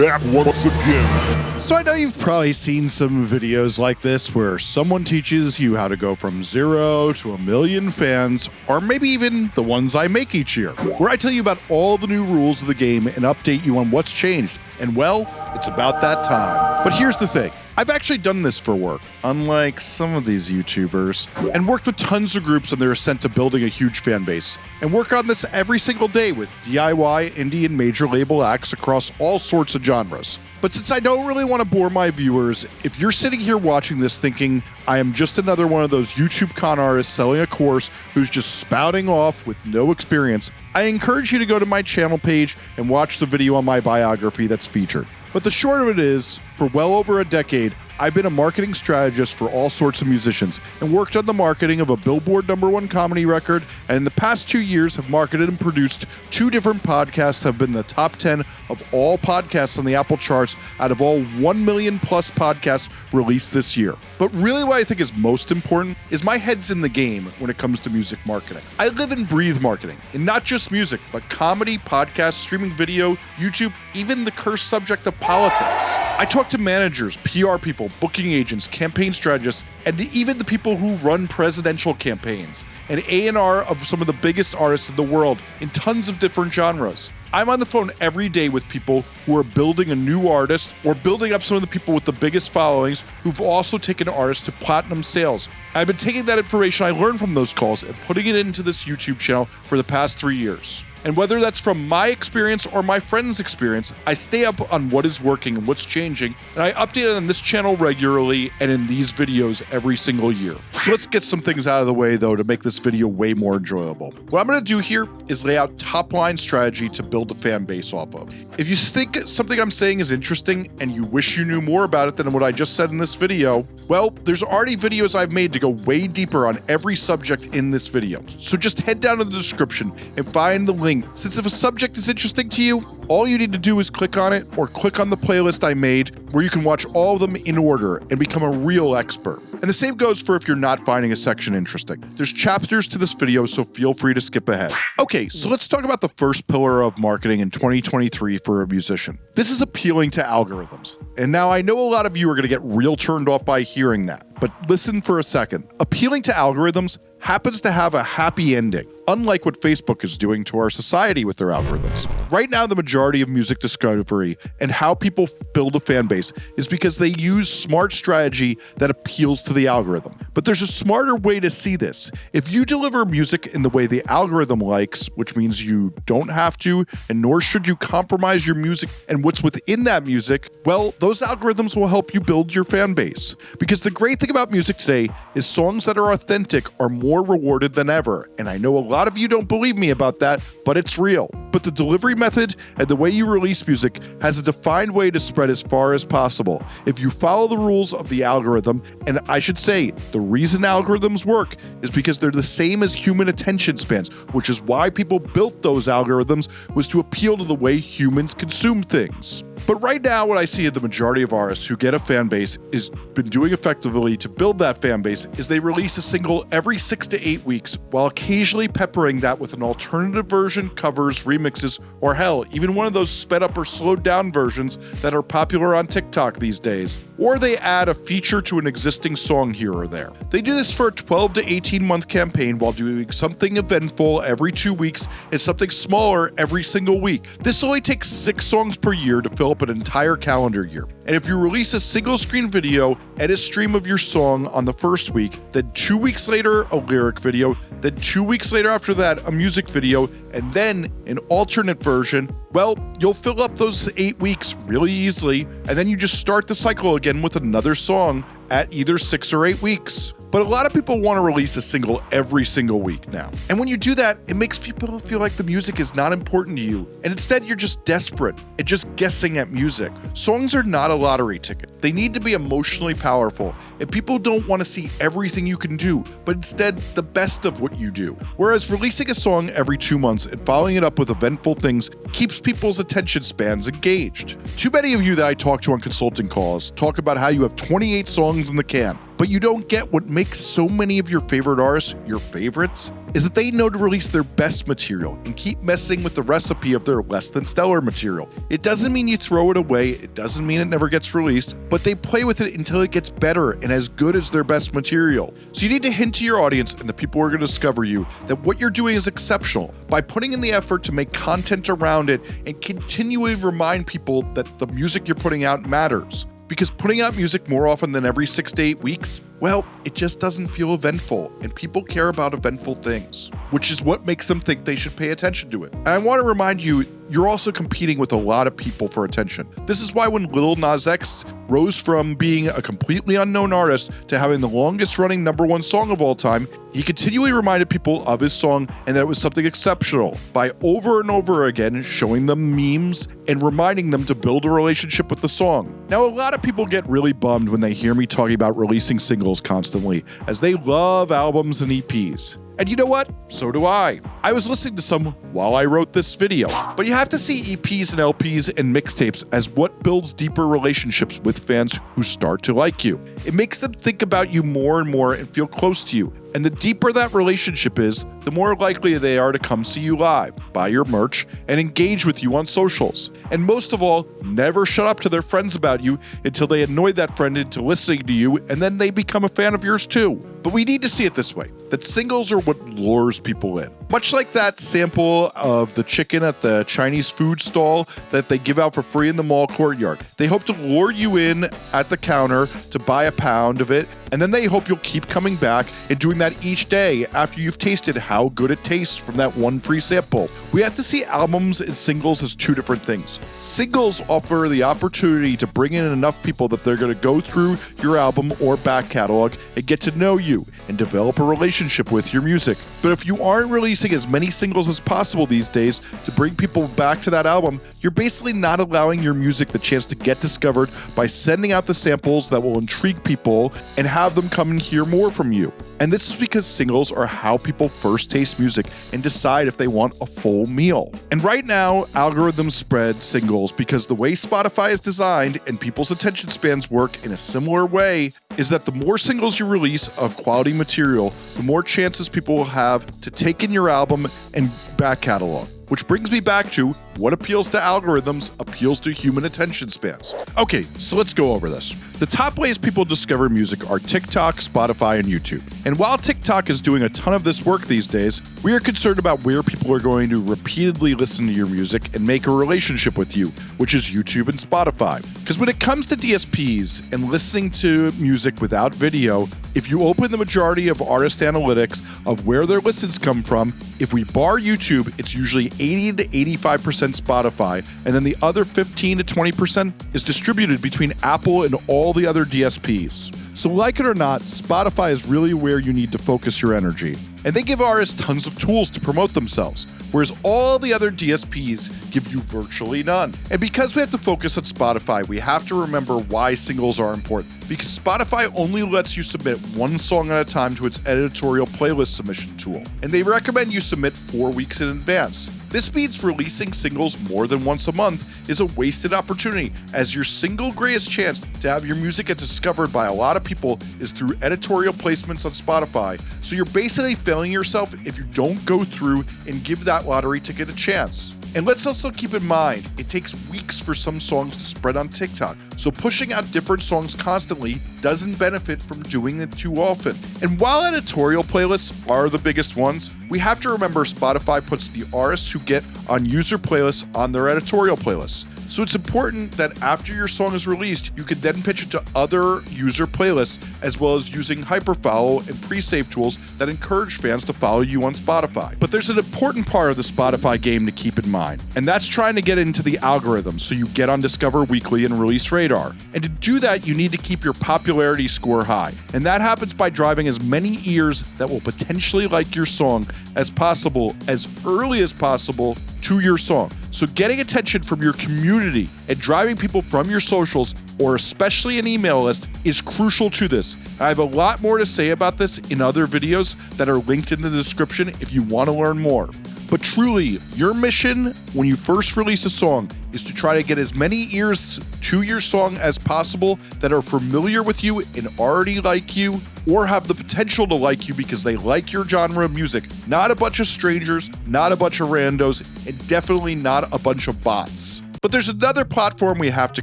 back once again. So I know you've probably seen some videos like this where someone teaches you how to go from zero to a million fans, or maybe even the ones I make each year, where I tell you about all the new rules of the game and update you on what's changed. And well, it's about that time. But here's the thing. I've actually done this for work, unlike some of these YouTubers, and worked with tons of groups on their ascent to building a huge fan base, and work on this every single day with DIY, indie, and major label acts across all sorts of genres. But since I don't really want to bore my viewers, if you're sitting here watching this thinking I am just another one of those YouTube con artists selling a course who's just spouting off with no experience, I encourage you to go to my channel page and watch the video on my biography that's featured. But the short of it is, for well over a decade, I've been a marketing strategist for all sorts of musicians and worked on the marketing of a Billboard number one comedy record, and in the past two years have marketed and produced two different podcasts have been the top 10 of all podcasts on the Apple charts out of all 1 million plus podcasts released this year. But really, what I think is most important is my head's in the game when it comes to music marketing. I live and breathe marketing, and not just music, but comedy, podcasts, streaming video, YouTube, even the cursed subject of politics. I talk to managers, PR people, booking agents, campaign strategists, and even the people who run presidential campaigns and A&R of some of the biggest artists in the world in tons of different genres. I'm on the phone every day with people who are building a new artist or building up some of the people with the biggest followings who've also taken artists to platinum sales. I've been taking that information I learned from those calls and putting it into this YouTube channel for the past three years. And whether that's from my experience or my friend's experience, I stay up on what is working and what's changing, and I update it on this channel regularly and in these videos every single year. So let's get some things out of the way though to make this video way more enjoyable. What I'm gonna do here is lay out top line strategy to build a fan base off of. If you think something I'm saying is interesting and you wish you knew more about it than what I just said in this video, well, there's already videos I've made to go way deeper on every subject in this video. So just head down to the description and find the link link, since if a subject is interesting to you, all you need to do is click on it or click on the playlist I made where you can watch all of them in order and become a real expert. And the same goes for if you're not finding a section interesting. There's chapters to this video, so feel free to skip ahead. Okay, so let's talk about the first pillar of marketing in 2023 for a musician. This is appealing to algorithms. And now I know a lot of you are going to get real turned off by hearing that, but listen for a second. Appealing to algorithms happens to have a happy ending, unlike what Facebook is doing to our society with their algorithms. Right now, the majority of music discovery and how people build a fan base is because they use smart strategy that appeals to the algorithm. But there's a smarter way to see this. If you deliver music in the way the algorithm likes, which means you don't have to, and nor should you compromise your music and what's within that music, well, those algorithms will help you build your fan base. Because the great thing about music today is songs that are authentic are more rewarded than ever. And I know a lot of you don't believe me about that, but it's real. But the delivery method and the way you release music has a defined way to spread as far as possible. If you follow the rules of the algorithm, and I should say, the reason algorithms work is because they're the same as human attention spans, which is why people built those algorithms was to appeal to the way humans consume things. But right now, what I see in the majority of artists who get a fan base is been doing effectively to build that fan base is they release a single every six to eight weeks, while occasionally peppering that with an alternative version, covers, remixes, or hell, even one of those sped up or slowed down versions that are popular on TikTok these days. Or they add a feature to an existing song here or there. They do this for a 12 to 18 month campaign while doing something eventful every two weeks and something smaller every single week. This only takes six songs per year to fill up an entire calendar year. And if you release a single screen video and a stream of your song on the first week, then two weeks later, a lyric video, then two weeks later after that, a music video, and then an alternate version, well, you'll fill up those eight weeks really easily, and then you just start the cycle again with another song at either six or eight weeks. But a lot of people want to release a single every single week now. And when you do that, it makes people feel like the music is not important to you. And instead, you're just desperate and just guessing at music. Songs are not a lottery ticket, they need to be emotionally powerful. And people don't want to see everything you can do, but instead, the best of what you do. Whereas releasing a song every two months and following it up with eventful things keeps people's attention spans engaged. Too many of you that I talk to on consulting calls talk about how you have 28 songs in the can. But you don't get what makes so many of your favorite artists your favorites is that they know to release their best material and keep messing with the recipe of their less than stellar material. It doesn't mean you throw it away, it doesn't mean it never gets released, but they play with it until it gets better and as good as their best material. So you need to hint to your audience and the people who are going to discover you that what you're doing is exceptional by putting in the effort to make content around it and continually remind people that the music you're putting out matters because putting out music more often than every six to eight weeks, well, it just doesn't feel eventful, and people care about eventful things, which is what makes them think they should pay attention to it. And I want to remind you, you're also competing with a lot of people for attention. This is why when Lil Nas X rose from being a completely unknown artist to having the longest running number one song of all time, he continually reminded people of his song and that it was something exceptional by over and over again showing them memes and reminding them to build a relationship with the song. Now, a lot of people get really bummed when they hear me talking about releasing singles constantly, as they love albums and EPs. And you know what? So do I. I was listening to some while I wrote this video. But you have to see EPs and LPs and mixtapes as what builds deeper relationships with fans who start to like you. It makes them think about you more and more and feel close to you. And the deeper that relationship is, the more likely they are to come see you live, buy your merch, and engage with you on socials. And most of all, never shut up to their friends about you until they annoy that friend into listening to you and then they become a fan of yours too. But we need to see it this way that singles are what lures people in. Much like that sample of the chicken at the Chinese food stall that they give out for free in the mall courtyard. They hope to lure you in at the counter to buy a pound of it, and then they hope you'll keep coming back and doing that each day after you've tasted how good it tastes from that one free sample. We have to see albums and singles as two different things. Singles offer the opportunity to bring in enough people that they're going to go through your album or back catalog and get to know you and develop a relationship with your music. But if you aren't releasing as many singles as possible these days to bring people back to that album, you're basically not allowing your music the chance to get discovered by sending out the samples that will intrigue people and have them come and hear more from you. And this is because singles are how people first taste music and decide if they want a full meal. And right now, algorithms spread singles because the way Spotify is designed and people's attention spans work in a similar way is that the more singles you release of quality material, the more chances people will have to take in your album and back catalog. Which brings me back to what appeals to algorithms appeals to human attention spans. Okay, so let's go over this. The top ways people discover music are TikTok, Spotify, and YouTube. And while TikTok is doing a ton of this work these days, we are concerned about where people are going to repeatedly listen to your music and make a relationship with you, which is YouTube and Spotify. Because when it comes to DSPs and listening to music without video, if you open the majority of artist analytics of where their listens come from, if we bar YouTube, it's usually 80 to 85% Spotify, and then the other 15 to 20% is distributed between Apple and all the other DSPs. So, like it or not, Spotify is really where you need to focus your energy. And they give artists tons of tools to promote themselves, whereas all the other DSPs give you virtually none. And because we have to focus on Spotify, we have to remember why singles are important. Because Spotify only lets you submit one song at a time to its editorial playlist submission tool, and they recommend you submit four weeks in advance. This means releasing singles more than once a month is a wasted opportunity, as your single greatest chance to have your music get discovered by a lot of people is through editorial placements on Spotify. So you're basically failing yourself if you don't go through and give that lottery ticket a chance. And let's also keep in mind, it takes weeks for some songs to spread on TikTok, so pushing out different songs constantly doesn't benefit from doing it too often. And while editorial playlists are the biggest ones, we have to remember Spotify puts the artists who get on user playlists on their editorial playlists. So it's important that after your song is released, you can then pitch it to other user playlists, as well as using hyperfollow and pre-save tools that encourage fans to follow you on Spotify. But there's an important part of the Spotify game to keep in mind, and that's trying to get into the algorithm so you get on Discover Weekly and Release Radar. And to do that, you need to keep your popularity score high. And that happens by driving as many ears that will potentially like your song as possible as early as possible to your song. So getting attention from your community and driving people from your socials or especially an email list is crucial to this. I have a lot more to say about this in other videos that are linked in the description if you want to learn more. But truly, your mission when you first release a song is to try to get as many ears to your song as possible that are familiar with you and already like you, or have the potential to like you because they like your genre of music. Not a bunch of strangers, not a bunch of randos, and definitely not a bunch of bots. But there's another platform we have to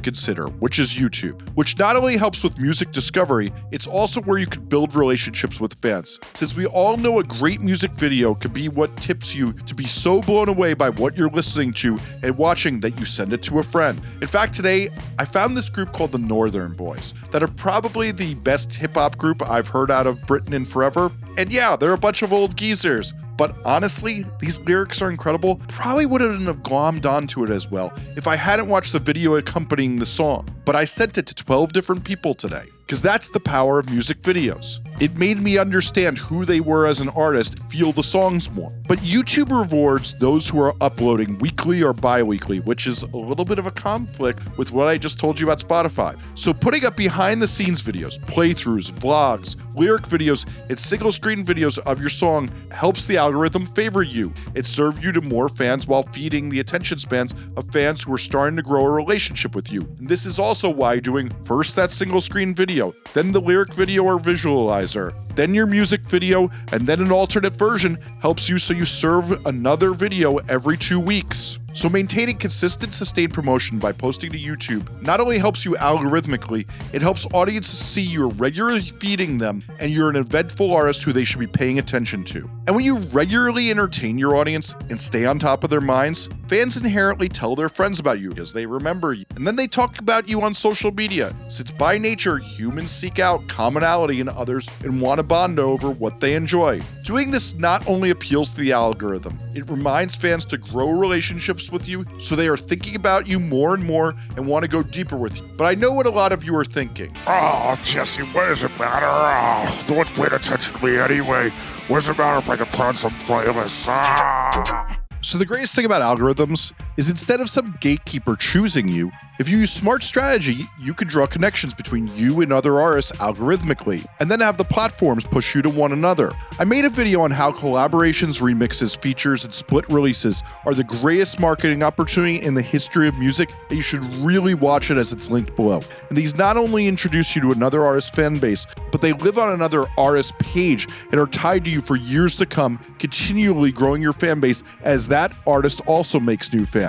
consider, which is YouTube, which not only helps with music discovery, it's also where you can build relationships with fans. Since we all know a great music video can be what tips you to be so blown away by what you're listening to and watching that you send it to a friend. In fact, today I found this group called the Northern Boys that are probably the best hip hop group I've heard out of Britain in forever. And yeah, they're a bunch of old geezers. But honestly, these lyrics are incredible. Probably wouldn't have glommed onto it as well if I hadn't watched the video accompanying the song. But I sent it to 12 different people today because that's the power of music videos. It made me understand who they were as an artist, feel the songs more. But YouTube rewards those who are uploading weekly or bi weekly, which is a little bit of a conflict with what I just told you about Spotify. So, putting up behind the scenes videos, playthroughs, vlogs, lyric videos, and single screen videos of your song helps the algorithm favor you. It serves you to more fans while feeding the attention spans of fans who are starting to grow a relationship with you. And this is also why doing first that single screen video then the lyric video or visualizer, then your music video, and then an alternate version helps you so you serve another video every two weeks. So maintaining consistent, sustained promotion by posting to YouTube not only helps you algorithmically, it helps audiences see you're regularly feeding them and you're an eventful artist who they should be paying attention to. And when you regularly entertain your audience and stay on top of their minds, fans inherently tell their friends about you because they remember you. And then they talk about you on social media, since by nature, humans seek out commonality in others and want to bond over what they enjoy. Doing this not only appeals to the algorithm, it reminds fans to grow relationships with you so they are thinking about you more and more and want to go deeper with you. But I know what a lot of you are thinking. Oh, Jesse, what does it matter? Oh, no one's paying attention to me anyway. What does it matter if I can put on some playlists? Ah. So, the greatest thing about algorithms is instead of some gatekeeper choosing you, if you use smart strategy, you can draw connections between you and other artists algorithmically, and then have the platforms push you to one another. I made a video on how collaborations, remixes, features, and split releases are the greatest marketing opportunity in the history of music, and you should really watch it as it's linked below. And these not only introduce you to another artist's fan base, but they live on another artist page and are tied to you for years to come, continually growing your fan base as that artist also makes new fans.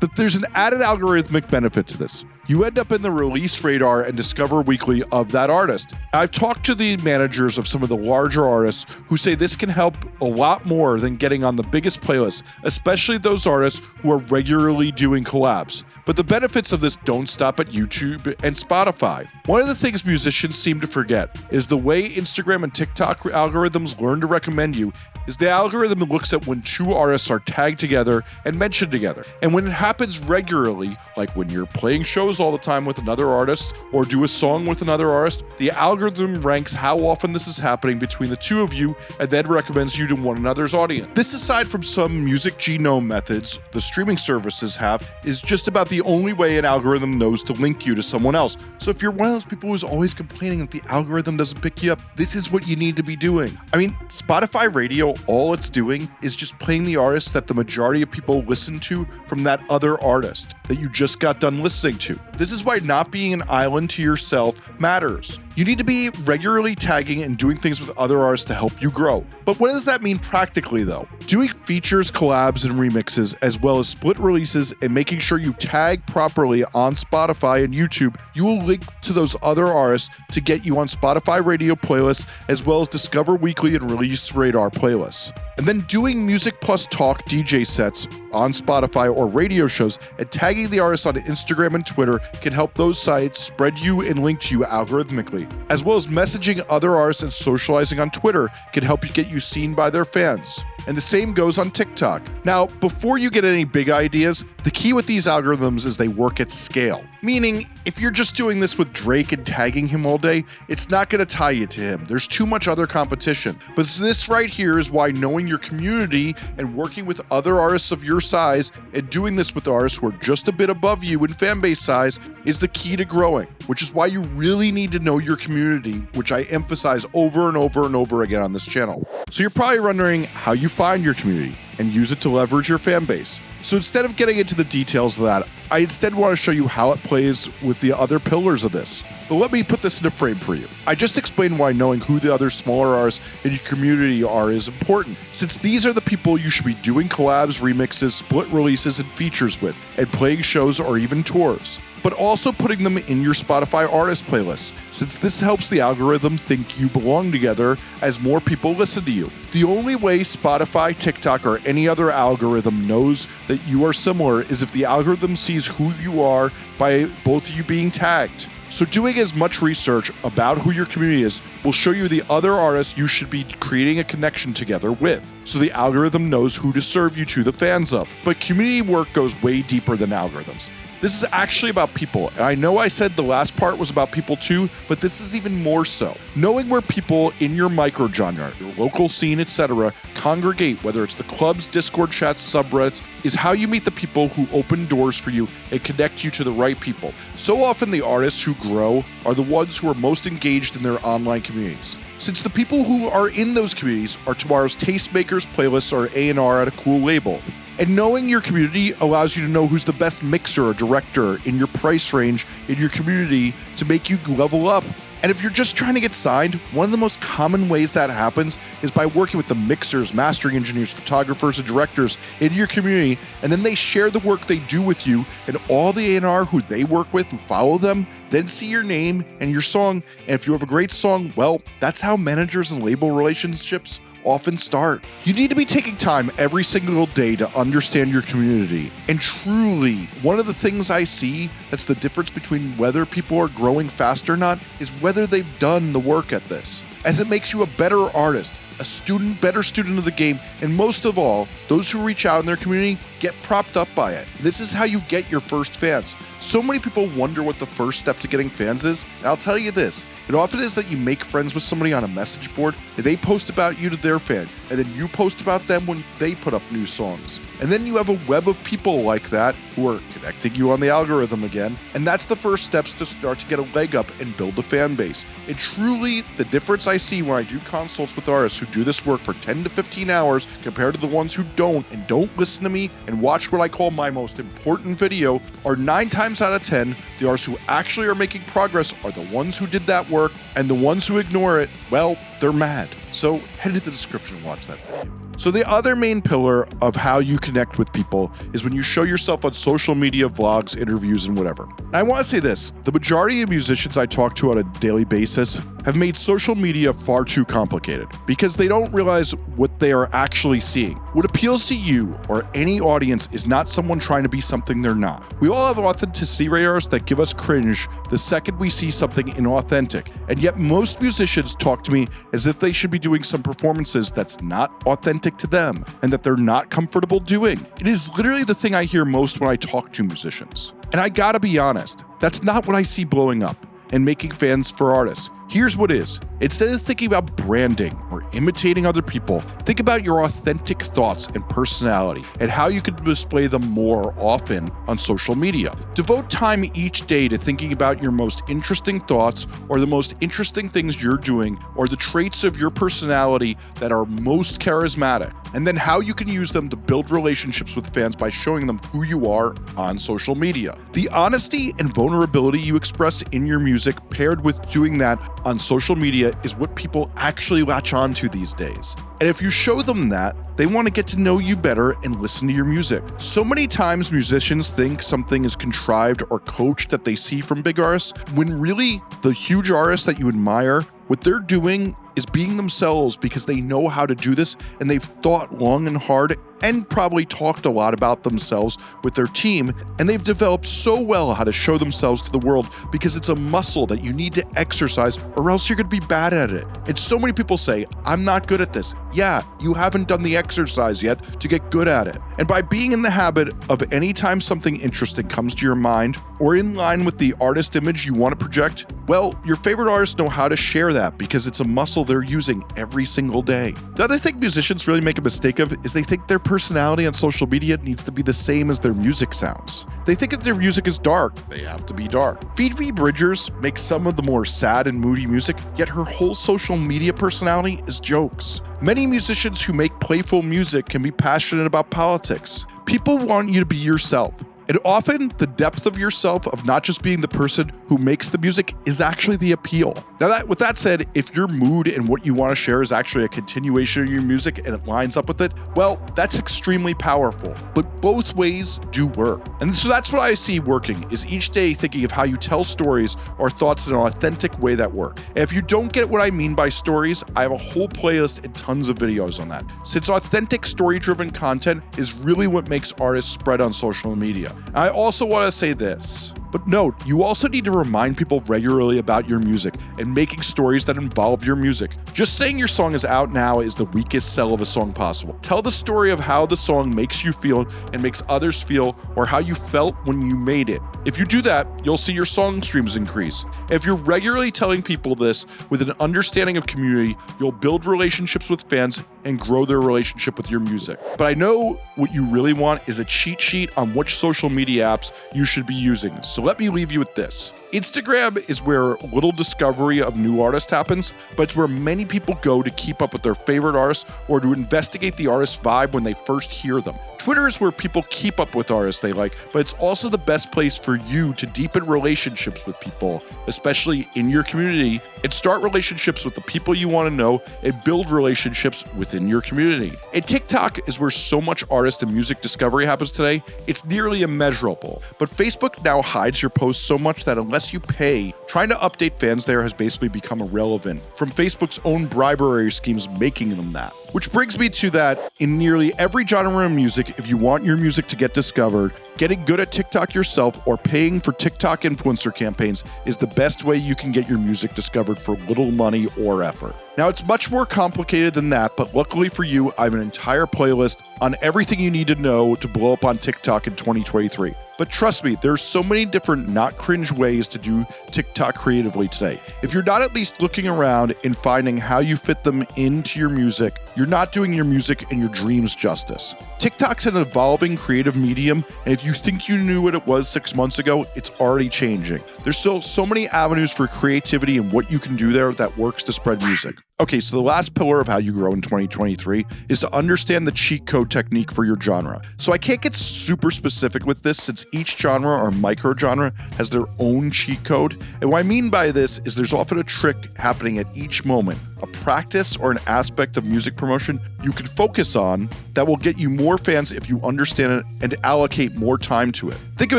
But there's an added algorithmic benefit to this. You end up in the release radar and discover weekly of that artist. I've talked to the managers of some of the larger artists who say this can help a lot more than getting on the biggest playlists, especially those artists who are regularly doing collabs. But the benefits of this don't stop at YouTube and Spotify. One of the things musicians seem to forget is the way Instagram and TikTok algorithms learn to recommend you is the algorithm looks at when two artists are tagged together and mentioned together. And when it happens regularly, like when you're playing shows all the time with another artist or do a song with another artist, the algorithm ranks how often this is happening between the two of you and then recommends you to one another's audience. This, aside from some music genome methods the streaming services have, is just about the only way an algorithm knows to link you to someone else. So if you're one of those people who's always complaining that the algorithm doesn't pick you up, this is what you need to be doing. I mean, Spotify Radio all it's doing is just playing the artists that the majority of people listen to from that other artist that you just got done listening to. This is why not being an island to yourself matters. You need to be regularly tagging and doing things with other artists to help you grow. But what does that mean practically though? Doing features, collabs, and remixes, as well as split releases, and making sure you tag properly on Spotify and YouTube, you will link to those other artists to get you on Spotify radio playlists, as well as Discover Weekly and Release Radar playlists. And then doing music plus talk DJ sets on Spotify or radio shows and tagging the artists on Instagram and Twitter can help those sites spread you and link to you algorithmically. As well as messaging other artists and socializing on Twitter can help you get you seen by their fans and the same goes on TikTok. Now, before you get any big ideas, the key with these algorithms is they work at scale. Meaning, if you're just doing this with Drake and tagging him all day, it's not going to tie you to him. There's too much other competition. But this right here is why knowing your community and working with other artists of your size and doing this with artists who are just a bit above you in fan base size is the key to growing, which is why you really need to know your community, which I emphasize over and over and over again on this channel. So you're probably wondering how you find your community and use it to leverage your fan base. So instead of getting into the details of that, I instead want to show you how it plays with the other pillars of this. But let me put this in a frame for you. I just explained why knowing who the other smaller artists in your community are is important, since these are the people you should be doing collabs, remixes, split releases, and features with, and playing shows or even tours but also putting them in your Spotify artist playlist, since this helps the algorithm think you belong together as more people listen to you. The only way Spotify, TikTok, or any other algorithm knows that you are similar is if the algorithm sees who you are by both of you being tagged. So, doing as much research about who your community is will show you the other artists you should be creating a connection together with. So, the algorithm knows who to serve you to the fans of. But community work goes way deeper than algorithms. This is actually about people. And I know I said the last part was about people too, but this is even more so. Knowing where people in your microgenre, your local scene, etc., congregate, whether it's the clubs, Discord chats, subreddits, is how you meet the people who open doors for you and connect you to the right people. So often, the artists who grow are the ones who are most engaged in their online communities. Since the people who are in those communities are tomorrow's tastemakers, playlists, or A&R at a cool label. And knowing your community allows you to know who's the best mixer or director in your price range in your community to make you level up. And if you're just trying to get signed, one of the most common ways that happens is by working with the mixers, mastering engineers, photographers, and directors in your community, and then they share the work they do with you, and all the A&R who they work with, who follow them, then see your name and your song. And if you have a great song, well, that's how managers and label relationships often start. You need to be taking time every single day to understand your community. And truly, one of the things I see that's the difference between whether people are growing fast or not is whether they've done the work at this. As it makes you a better artist, a student, better student of the game, and most of all, those who reach out in their community get propped up by it. This is how you get your first fans. So many people wonder what the first step to getting fans is, and I'll tell you this it often is that you make friends with somebody on a message board, and they post about you to their fans, and then you post about them when they put up new songs. And then you have a web of people like that who are connecting you on the algorithm again, and that's the first steps to start to get a leg up and build a fan base. And truly, the difference I see when I do consults with artists who do this work for 10 to 15 hours compared to the ones who don't and don't listen to me and watch what I call my most important video are nine times out of 10, the artists who actually are making progress are the ones who did that work, and the ones who ignore it, well, they're mad. So head to the description and watch that video. So, the other main pillar of how you connect with people is when you show yourself on social media, vlogs, interviews, and whatever. And I want to say this the majority of musicians I talk to on a daily basis have made social media far too complicated because they don't realize what they are actually seeing. What appeals to you or any audience is not someone trying to be something they're not. We all have authenticity radars that give us cringe the second we see something inauthentic, and yet most musicians talk to me as if they should be doing some performances that's not authentic to them and that they're not comfortable doing. It is literally the thing I hear most when I talk to musicians. And I gotta be honest, that's not what I see blowing up and making fans for artists. Here's what is instead of thinking about branding or imitating other people, think about your authentic thoughts and personality and how you can display them more often on social media. Devote time each day to thinking about your most interesting thoughts or the most interesting things you're doing or the traits of your personality that are most charismatic, and then how you can use them to build relationships with fans by showing them who you are on social media. The honesty and vulnerability you express in your music, paired with doing that on social media is what people actually latch on to these days. And if you show them that, they want to get to know you better and listen to your music. So many times musicians think something is contrived or coached that they see from big artists, when really the huge artists that you admire, what they're doing is being themselves because they know how to do this and they've thought long and hard and probably talked a lot about themselves with their team, and they've developed so well how to show themselves to the world because it's a muscle that you need to exercise or else you're going to be bad at it. And so many people say, I'm not good at this. Yeah, you haven't done the exercise yet to get good at it. And by being in the habit of anytime something interesting comes to your mind or in line with the artist image you want to project, well, your favorite artists know how to share that because it's a muscle they're using every single day. The other thing musicians really make a mistake of is they think their personality on social media needs to be the same as their music sounds. They think if their music is dark, they have to be dark. Phoebe Bridgers makes some of the more sad and moody music, yet her whole social media personality is jokes. Many musicians who make playful music can be passionate about politics. People want you to be yourself. And often, the depth of yourself, of not just being the person who makes the music, is actually the appeal. Now, that with that said, if your mood and what you want to share is actually a continuation of your music and it lines up with it, well, that's extremely powerful. But both ways do work. And so that's what I see working is each day thinking of how you tell stories or thoughts in an authentic way that work. And if you don't get what I mean by stories, I have a whole playlist and tons of videos on that. Since authentic story driven content is really what makes artists spread on social media. I also want to say this. But note, you also need to remind people regularly about your music and making stories that involve your music. Just saying your song is out now is the weakest sell of a song possible. Tell the story of how the song makes you feel and makes others feel, or how you felt when you made it. If you do that, you'll see your song streams increase. If you're regularly telling people this with an understanding of community, you'll build relationships with fans and grow their relationship with your music. But I know what you really want is a cheat sheet on which social media apps you should be using. So let me leave you with this. Instagram is where little discovery of new artists happens, but it's where many people go to keep up with their favorite artists or to investigate the artist's vibe when they first hear them. Twitter is where people keep up with artists they like, but it's also the best place for you to deepen relationships with people, especially in your community, and start relationships with the people you want to know and build relationships within your community. And TikTok is where so much artist and music discovery happens today, it's nearly immeasurable. But Facebook now hides your posts so much that unless you pay, trying to update fans there has basically become irrelevant, from Facebook's own bribery schemes making them that. Which brings me to that in nearly every genre of music, if you want your music to get discovered, getting good at TikTok yourself or paying for TikTok influencer campaigns is the best way you can get your music discovered for little money or effort. Now, it's much more complicated than that, but luckily for you, I have an entire playlist on everything you need to know to blow up on TikTok in 2023. But trust me, there's so many different not cringe ways to do TikTok creatively today. If you're not at least looking around and finding how you fit them into your music, you're not doing your music and your dreams justice. TikTok's an evolving creative medium, and if you think you knew what it was six months ago, it's already changing. There's still so many avenues for creativity and what you can do there that works to spread music. Okay, so the last pillar of how you grow in 2023 is to understand the cheat code technique for your genre. So I can't get super specific with this since each genre or micro genre has their own cheat code. And what I mean by this is there's often a trick happening at each moment, a practice or an aspect of music promotion you can focus on that will get you more fans if you understand it and allocate more time to it. Think of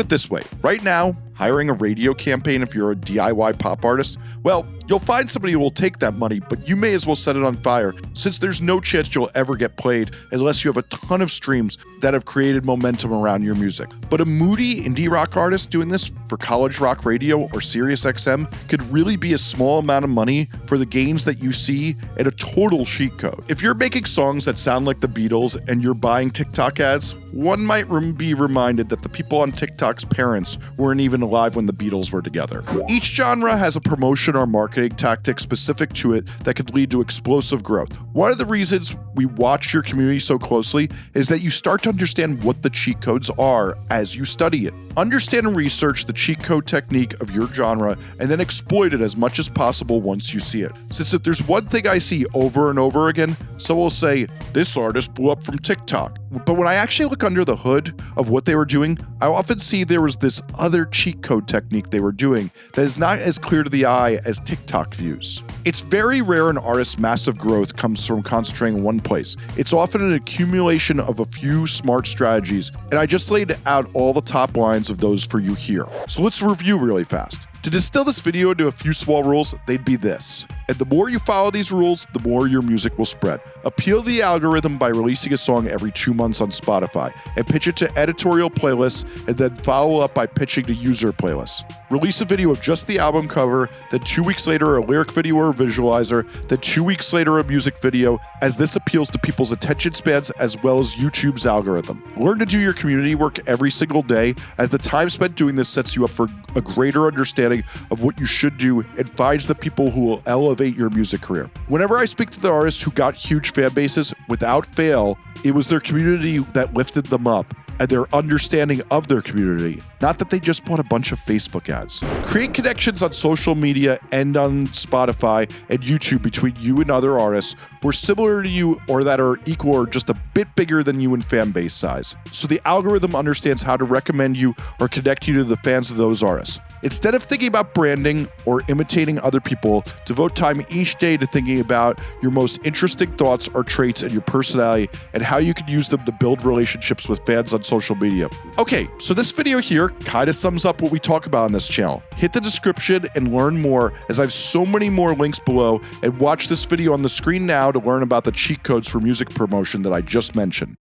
it this way right now, hiring a radio campaign if you're a DIY pop artist, well, you'll find somebody who will take that money, but you may as well set it on fire since there's no chance you'll ever get played unless you have a ton of streams that have created momentum around your music. But a moody indie rock artist doing this for college rock radio or Sirius XM could really be a small amount of money for the gains that you see at a total cheat code. If you're making songs that sound like the Beatles and you're buying TikTok ads, one might be reminded that the people on TikTok's parents weren't even alive when the Beatles were together. Each genre has a promotion or marketing tactic specific to it that could lead to explosive growth. One of the reasons we watch your community so closely is that you start to understand what the cheat codes are as you study it. Understand and research the cheat code technique of your genre and then exploit it as much as possible once you see it. Since if there's one thing I see over and over again, someone will say, This artist blew up from TikTok. But when I actually look under the hood of what they were doing, I often see there was this other cheat code technique they were doing that is not as clear to the eye as TikTok views. It's very rare an artist's massive growth comes from concentrating in one place. It's often an accumulation of a few smart strategies, and I just laid out all the top lines of those for you here. So let's review really fast. To distill this video into a few small rules, they'd be this. And the more you follow these rules, the more your music will spread. Appeal the algorithm by releasing a song every two months on Spotify, and pitch it to editorial playlists, and then follow up by pitching to user playlists. Release a video of just the album cover, then two weeks later a lyric video or visualizer, then two weeks later a music video, as this appeals to people's attention spans as well as YouTube's algorithm. Learn to do your community work every single day, as the time spent doing this sets you up for a greater understanding of what you should do and finds the people who will elevate elevate your music career. Whenever I speak to the artists who got huge fan bases, without fail, it was their community that lifted them up and their understanding of their community, not that they just bought a bunch of Facebook ads. Create connections on social media and on Spotify and YouTube between you and other artists who are similar to you or that are equal or just a bit bigger than you in fan base size. So the algorithm understands how to recommend you or connect you to the fans of those artists. Instead of thinking about branding or imitating other people, devote time each day to thinking about your most interesting thoughts or traits and your personality and how you can use them to build relationships with fans on social media. Okay, so this video here kind of sums up what we talk about on this channel. Hit the description and learn more as I have so many more links below and watch this video on the screen now to learn about the cheat codes for music promotion that I just mentioned.